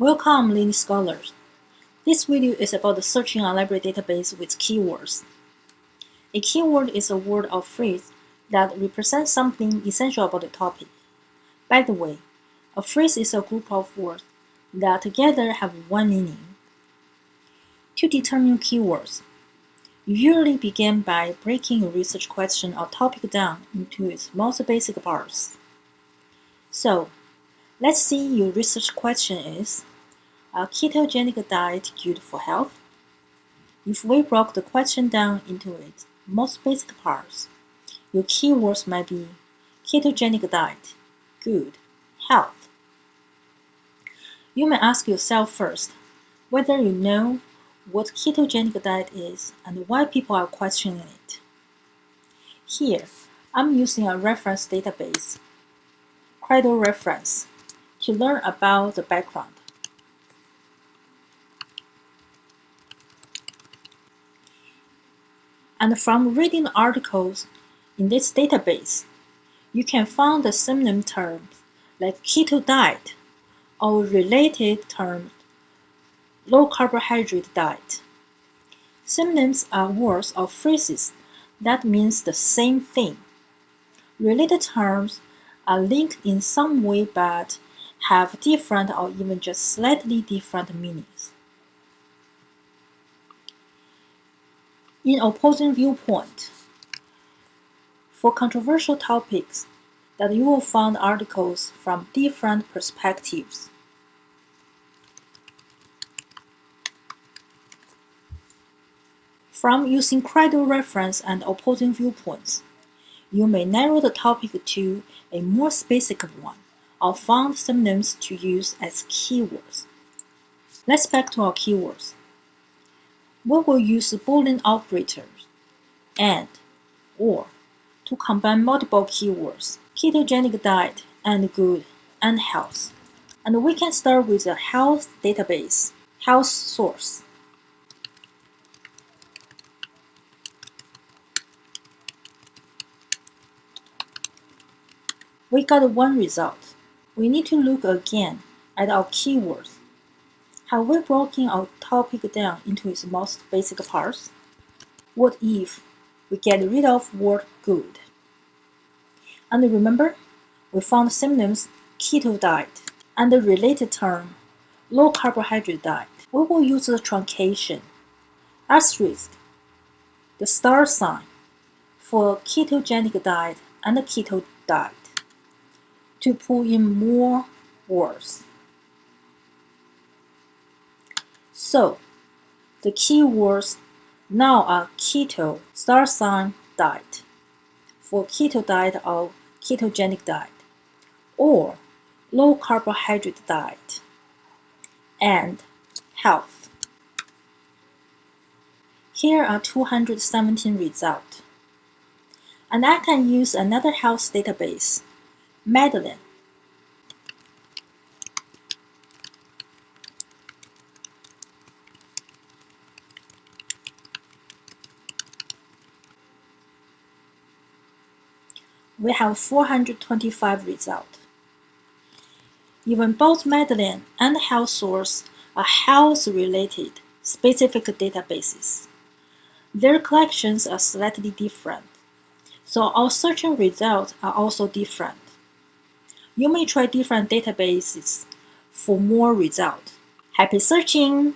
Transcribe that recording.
Welcome, Lily Scholars. This video is about searching a library database with keywords. A keyword is a word or phrase that represents something essential about the topic. By the way, a phrase is a group of words that together have one meaning. To determine keywords, you usually begin by breaking a research question or topic down into its most basic parts. So, let's see your research question is, a ketogenic diet good for health? If we broke the question down into its most basic parts, your keywords might be ketogenic diet, good, health. You may ask yourself first whether you know what ketogenic diet is and why people are questioning it. Here, I'm using a reference database, Credo Reference, to learn about the background. And from reading articles in this database, you can find the synonym terms like keto diet or related terms low carbohydrate diet. Synonyms are words or phrases that means the same thing. Related terms are linked in some way but have different or even just slightly different meanings. In opposing viewpoint. For controversial topics, that you will find articles from different perspectives. From using Credo reference and opposing viewpoints, you may narrow the topic to a more specific one or find synonyms to use as keywords. Let's back to our keywords we will use the Boolean operators and or to combine multiple keywords, ketogenic diet and good and health. And we can start with a health database, health source. We got one result. We need to look again at our keywords have we broken our topic down into its most basic parts? What if we get rid of word good? And remember, we found synonyms keto diet and the related term low carbohydrate diet. We will use the truncation asterisk, the star sign for ketogenic diet and keto diet to pull in more words. So, the keywords now are keto, star sign, diet, for keto diet or ketogenic diet, or low carbohydrate diet, and health. Here are 217 results. And I can use another health database, Medline, we have 425 results. Even both Medline and HealthSource are health-related specific databases. Their collections are slightly different, so our searching results are also different. You may try different databases for more results. Happy searching!